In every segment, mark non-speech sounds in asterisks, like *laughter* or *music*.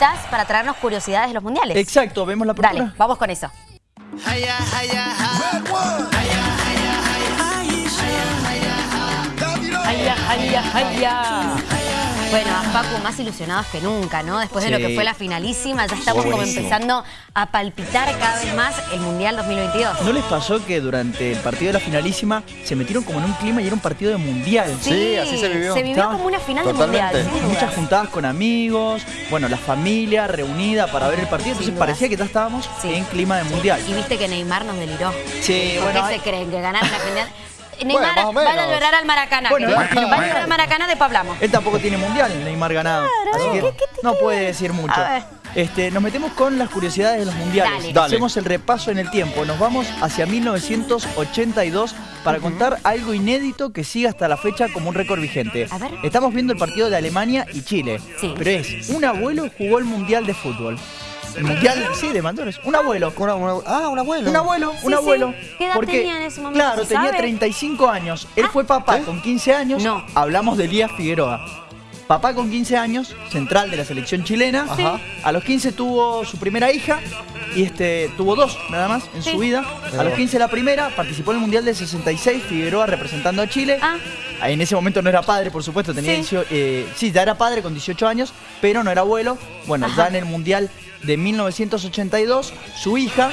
cositas para traernos curiosidades de los mundiales. Exacto, vemos la apertura. Dale, vamos con eso. Haya, haya, haya. Bueno, a Facu más ilusionados que nunca, ¿no? Después de lo que fue la finalísima, ya estamos como empezando a palpitar cada vez más el Mundial 2022. ¿No les pasó que durante el partido de la finalísima se metieron como en un clima y era un partido de mundial? Sí, así se vivió. Se vivió como una final Totalmente. de Mundial. Muchas juntadas con amigos, bueno, la familia reunida para ver el partido, entonces parecía que ya estábamos Sí. en clima de mundial. Y viste que Neymar nos deliró. Sí, ¿Por bueno, qué hay- se creen que ganaron la final? *laughs* Neymar, más o menos. vaya a llorar al Maracaná. Bueno, vaya a llorar al Maracaná, después hablamos. Él tampoco tiene mundial, Neymar ganado. así que ¿qué- qué te no puede decir mucho. A ver. Este, nos metemos con las curiosidades de los mundiales. Dale. Dale. Hacemos el repaso en el tiempo. Nos vamos hacia 1982 para contar algo inédito que sigue hasta la fecha como un récord vigente. A ver. Estamos viendo el partido de Alemania y Chile. Sí. Pero es, un abuelo jugó el mundial de fútbol. Mundial, sí, de mayores. Un abuelo. Una- una- ah, un abuelo. Un abuelo, Sí, un sí. abuelo. ¿Qué edad Porque, tenía en ese momento? Claro, ¿Se tenía sabe? 35 años. Él fue papá ¿Sí? con 15 años. No. Hablamos de Elías Figueroa. Papá con 15 años, central de la selección chilena. Sí. Ajá. A los 15 tuvo su primera hija y este tuvo dos nada más en Sí. su vida. A los 15 la primera, participó en el Mundial del 66, Figueroa representando a Chile. Ah. En ese momento no era padre, por supuesto, tenía Sí. 18 eh, sí, ya era padre con 18 años, pero no era abuelo. Bueno, Ajá. ya en el Mundial de 1982, su hija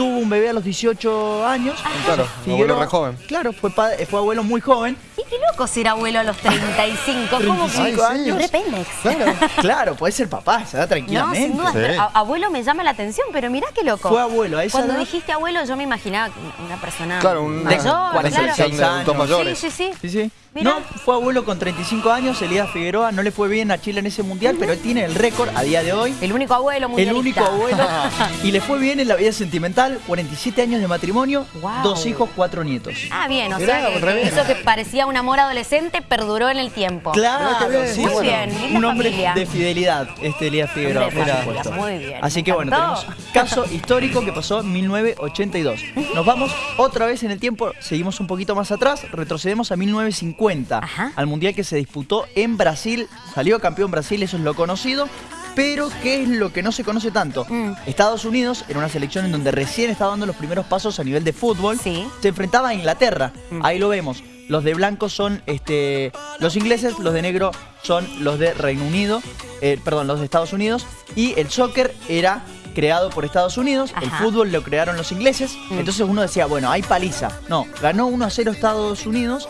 tuvo un bebé a los 18 años. Claro, un abuelo re joven. Claro, fue, padre- fue abuelo muy joven. Y qué loco ser abuelo a los 35. ¿Cómo que? 35 Ay, sí. años. Claro. Claro, puede ser papá, se da No, tranquilamente. sin duda. Sí. abuelo me llama la atención, pero mirá qué loco. Fue abuelo, a esa Cuando edad- dijiste abuelo, yo me imaginaba una persona Claro, un- mayor, claro. años. Sí, sí, sí. Sí, sí. Mirá. No, fue abuelo con 35 años, Elías Figueroa, no le fue bien a Chile en ese mundial, pero él tiene el récord a día de hoy. El único abuelo El mundialista. único abuelo. *laughs* y le fue bien en la vida sentimental, 47 años de matrimonio, dos hijos, cuatro nietos. Ah, bien, o Mirá, sea, que eso que parecía un amor adolescente perduró en el tiempo. Claro, bien, sí, muy bueno, bien, un hombre familia. de fidelidad, este Elías Figueroa, por supuesto. muy bien, Así que bueno, tenemos caso histórico que pasó en 1982. *laughs* Nos vamos otra vez en el tiempo, seguimos un poquito más atrás, retrocedemos a 1950, Ajá. al mundial que se disputó en Brasil, salió campeón Brasil, eso es lo conocido. Pero, ¿qué es lo que no se conoce tanto? Mm. Estados Unidos era una selección en donde recién estaba dando los primeros pasos a nivel de fútbol. Sí. Se enfrentaba a Inglaterra. Mm. Ahí lo vemos. Los de blanco son este, los ingleses, los de negro son los de Reino Unido, eh, perdón, los de Estados Unidos. Y el soccer era creado por Estados Unidos, el fútbol lo crearon los ingleses. Mm. Entonces uno decía, bueno, hay paliza. No, ganó 1 a 0 Estados Unidos,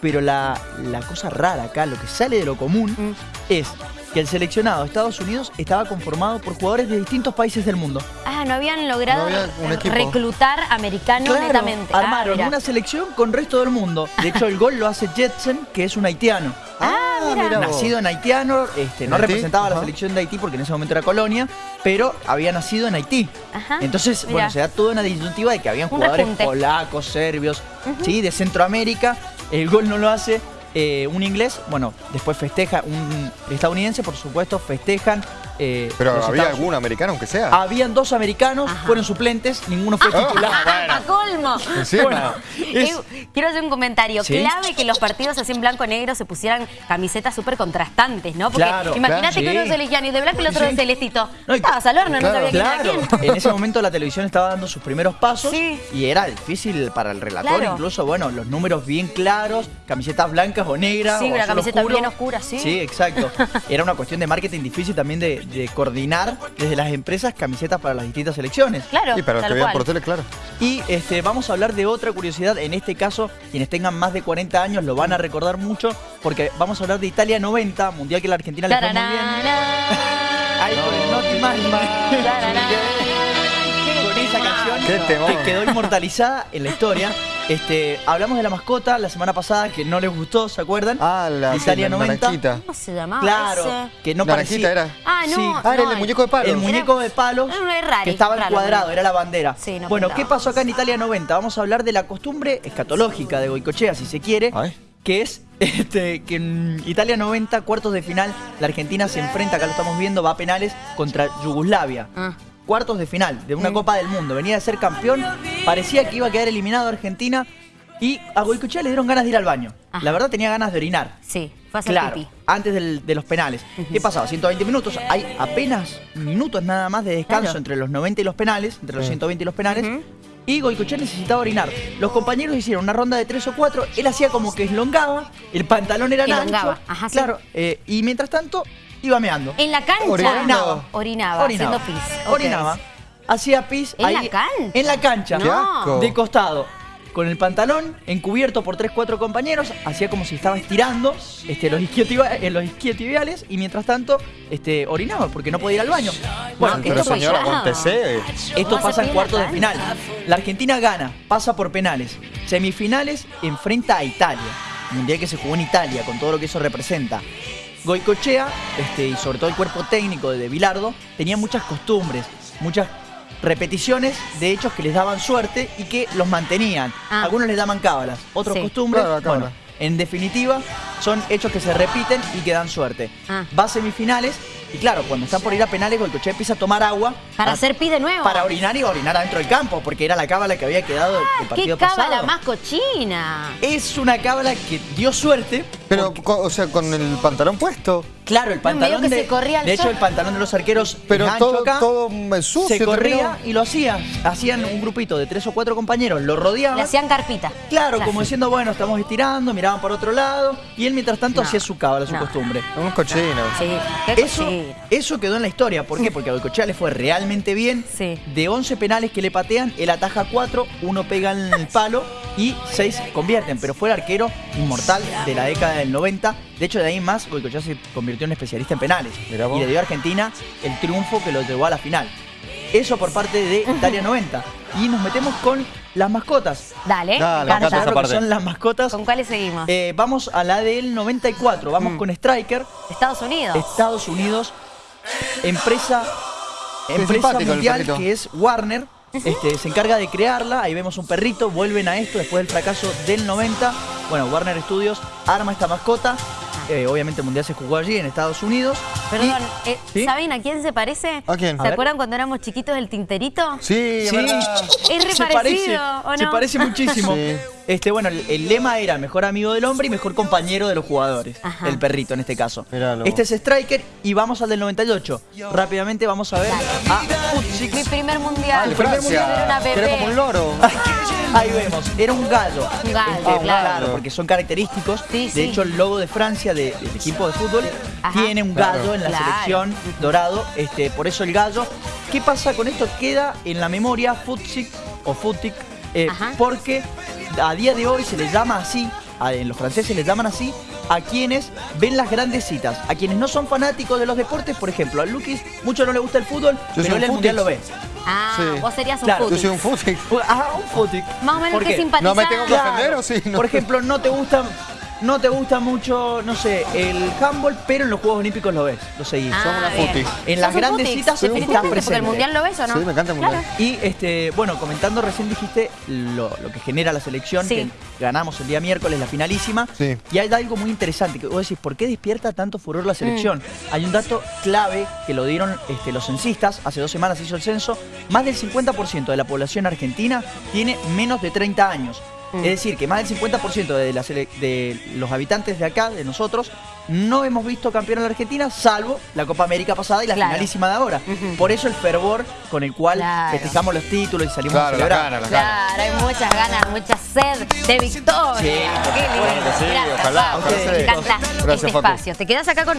pero la, la cosa rara acá, lo que sale de lo común, Mm. es que el seleccionado de Estados Unidos estaba conformado por jugadores de distintos países del mundo. Ah, no habían logrado No había un equipo. reclutar americanos Claro, netamente. Ah, armaron una selección con resto del mundo. De hecho, el gol lo hace Jetson, que es un haitiano. Ah, mira. vos. Nacido en haitiano, este, no representaba a la selección de Haití porque en ese momento era colonia, pero había nacido en Haití. Ajá, Entonces, mira. bueno, se da toda una disyuntiva de que habían Un jugadores repunte. polacos, serbios, sí, de Centroamérica. El gol no lo hace eh, un inglés, bueno, después festeja un estadounidense, por supuesto, festejan. Eh, Pero había Estados- algún americano, aunque sea. Habían dos americanos, Ajá. fueron suplentes, ninguno fue Ah, titular. *laughs* ¡A colmo! Bueno, es- Eh, quiero hacer un comentario. Sí. Clave que los partidos así en blanco-negro se pusieran camisetas súper contrastantes, ¿no? Porque Claro, imagínate claro, que uno sí. es elegían y de blanco y el otro Sí. de celestito. No, Estabas al horno, no sabía quién Claro, era quién. en ese momento la televisión estaba dando sus primeros pasos Sí. y era difícil para el relator, Claro. incluso, bueno, los números bien claros, camisetas blancas o negras. Sí, o una camiseta oscuro. bien oscura, sí. Sí, exacto. *laughs* Era una cuestión de marketing difícil también de, de coordinar desde las empresas camisetas para las distintas selecciones. Claro, Y para los que vean por tele, claro. Y este, vamos a hablar de otra curiosidad. En este caso, quienes tengan más de 40 años lo van a recordar mucho porque vamos a hablar de Italia 90, mundial que la Argentina le fue muy bien. Ahí con el Noti Magma. Tararana. Con esa canción que quedó inmortalizada en la historia. Este, hablamos de la mascota la semana pasada que no les gustó, ¿se acuerdan? Ah, la Italia la 90. naranjita. ¿Cómo se llamaba Claro, ese? que no Naranjita parecía. era. Ah, no. Sí. Ah, era no, el muñeco de palo. El muñeco de raro, que estaba raro, encuadrado, raro. era la bandera. Sí, no bueno, pintaba. ¿qué pasó acá en Italia 90? Vamos a hablar de la costumbre escatológica de Goicochea, si se quiere, Ay. que es *laughs* este, que en Italia 90, cuartos de final, la Argentina se enfrenta, acá lo estamos viendo, va a penales contra Yugoslavia. Ah. Cuartos de final de una Mm. Copa del Mundo. Venía de ser campeón, parecía que iba a quedar eliminado Argentina. Y a Goicochea le dieron ganas de ir al baño. Ajá. La verdad tenía ganas de orinar. Sí, fue a hacer Claro, pipí. antes del- de los penales. ¿Qué pasaba? 120 minutos, hay apenas minutos nada más de descanso Claro. entre los 90 y los penales, entre los Sí. 120 y los penales. Y Goicochea necesitaba orinar. Los compañeros hicieron una ronda de 3 o 4, él hacía como que elongaba, el pantalón era ancho. ajá, sí. claro, eh, y mientras tanto iba meando. En la cancha. Orinaba. Orinaba, Orinaba. haciendo pis. Orinaba. Hacía pis ¿En ahí. la cancha? En la cancha. Qué asco. De costado. Con el pantalón encubierto por 3, 4 compañeros. Hacía como si estaba estirando este, los, isquiotibiales, eh, los isquiotibiales y mientras tanto este, orinaba porque no podía ir al baño. Bueno, No, Pero esto esto, fue señora, ya. montese. esto ¿Cómo pasa en cuartos de final. La Argentina gana, pasa por penales. Semifinales enfrenta a Italia. Mundial que se jugó en Italia, con todo lo que eso representa. Goicochea, este, y sobre todo el cuerpo técnico de Bilardo, tenía muchas costumbres, muchas repeticiones de hechos que les daban suerte y que los mantenían. Ah. Algunos les daban cábalas, otros Sí. costumbres. Claro, cábala. Bueno, en definitiva, son hechos que se repiten y que dan suerte. Ah. Va a semifinales y claro, cuando están por ir a penales, Goicochea empieza a tomar agua. Para a- hacer pis de nuevo. para orinar y orinar adentro del campo, porque era la cábala que había quedado del Ah, ¡Qué partido cábala pasado. más cochina! Es una cábala que dio suerte. Pero, porque, o sea, con el pantalón puesto. claro, el pantalón que de, se corría de hecho el pantalón de los arqueros Pero todo, acá, todo sucio. se corría terminó. y lo hacía. Hacían un grupito de tres o cuatro compañeros, lo rodeaban. Le hacían carpita. Claro, como diciendo, bueno, estamos estirando, miraban para otro lado, y él mientras tanto No, hacía su cábala, su no. costumbre. Unos cochinos. Sí, qué Eso, eso quedó en la historia. ¿Por qué? Porque a Goicoechea le fue realmente bien. Sí. De 11 penales que le patean, él ataja 4, uno pega en el palo y 6 convierten. Pero fue el arquero inmortal de la década del 90. De hecho, de ahí más, Goicoechea se convirtió en especialista en penales. Y le dio a Argentina el triunfo que lo llevó a la final. Eso por parte de Italia 90. Y nos metemos con las mascotas. Dale, Dale, me me encanta. encanta esa Lo que parte. son las mascotas. ¿Con cuáles seguimos? Eh, vamos a la del 94. Vamos Mm. con Striker. Estados Unidos. Estados Unidos, empresa, Qué empresa mundial que es Warner. Este, se encarga de crearla, ahí vemos un perrito, vuelven a esto después del fracaso del 90. Bueno, Warner Studios arma esta mascota. Eh, obviamente el mundial se jugó allí en Estados Unidos. Perdón, Y- eh, ¿Sí? ¿saben a quién se parece? ¿A quién? ¿Se A acuerdan cuando éramos chiquitos el tinterito? Sí, es Sí. Es re se parecido, parece, ¿o se no? parece muchísimo. Sí. Este, bueno, el, el lema era mejor amigo del hombre y mejor compañero de los jugadores. Ajá. El perrito en este caso. Míralo. Este es Striker y vamos al del 98. Rápidamente vamos a ver a Futsik. Mi primer mundial. Ah, el Mi primer Francia. mundial era una Que era como un bebé. loro. *laughs* Ahí vemos, era un gallo. Un gallo, Este, claro. porque son característicos. Sí, de sí. hecho, el logo de Francia de- del equipo de fútbol Ajá. tiene un Claro. gallo en la Claro. selección dorado. Este, por eso el gallo. ¿Qué pasa con esto? Queda en la memoria Futsik o Futik. eh, porque a día de hoy se les llama así, a- en los franceses les llaman así, a quienes ven las grandes citas, a quienes no son fanáticos de los deportes, por ejemplo, a Lukis mucho no le gusta el fútbol, soy pero él el mundial lo ve. Ah, Sí. vos serías un Claro, Yo soy un fútbol. Ah, un Futik. Más o menos ¿Por que qué? simpatizar. No me tengo que ofender o sí, no. Por ejemplo, no te gusta no te gusta mucho, no sé, el handball, pero en los Juegos Olímpicos lo ves, lo seguís. Ah, Somos una. En las ¿Sos un grandes futis? citas estás. Porque presente. el mundial lo ves o no. Sí, me encanta el mundial. Claro. Y este, bueno, comentando recién dijiste lo, lo que genera la selección, Sí. que ganamos el día miércoles, la finalísima. Sí. Y hay algo muy interesante, que vos decís, ¿por qué despierta tanto furor la selección? Mm. Hay un dato clave que lo dieron este, los censistas, hace dos semanas se hizo el censo, más del 50% de la población argentina tiene menos de 30 años. Mm. Es decir, que más del 50% de, la de los habitantes de acá, de nosotros, no hemos visto campeón a la Argentina, salvo la Copa América pasada y la Claro. finalísima de ahora. Por eso el fervor con el cual Claro. festejamos los títulos y salimos Claro, a la celebrar. gana, la gana. Claro, hay muchas ganas, mucha sed de victoria. Sí, Qué lindo. sí, Gracias, ojalá, ojalá Me sí. encanta Gracias, este espacio. Te quedas acá con